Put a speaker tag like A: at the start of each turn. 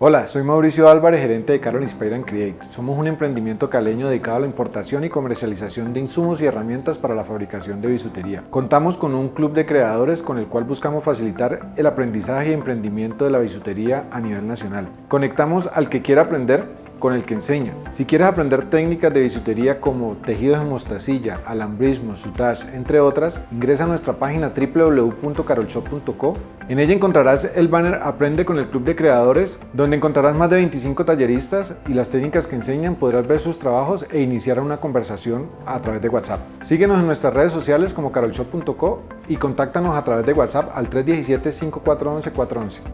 A: Hola, soy Mauricio Álvarez, gerente de Carol Inspire and Create. Somos un emprendimiento caleño dedicado a la importación y comercialización de insumos y herramientas para la fabricación de bisutería. Contamos con un club de creadores con el cual buscamos facilitar el aprendizaje y emprendimiento de la bisutería a nivel nacional. Conectamos al que quiera aprender con el que enseña. Si quieres aprender técnicas de bisutería como tejidos de mostacilla, alambrismo, sutage, entre otras, ingresa a nuestra página www.carolshop.co. En ella encontrarás el banner Aprende con el Club de Creadores, donde encontrarás más de 25 talleristas y las técnicas que enseñan podrás ver sus trabajos e iniciar una conversación a través de WhatsApp. Síguenos en nuestras redes sociales como carolshop.co y contáctanos a través de WhatsApp al 317 5411 411.